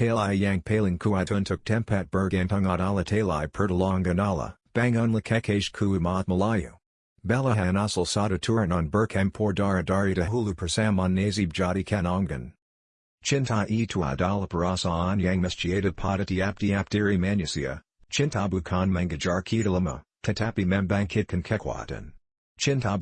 talai yang paling kuat untuk tempat bergantung adalah talai pertolongan bang unlakekage ku umat Melayu. Belahan asal satu turunan bercampur dara dari dahulu persamaan nazib jadi kanongan. Cinta itu adalah perasaan yang mestiada pada tiap-tiap diri manusia, cinta bukan mengajar kita lemah, tetapi membangkitkan kekuatan. Cinta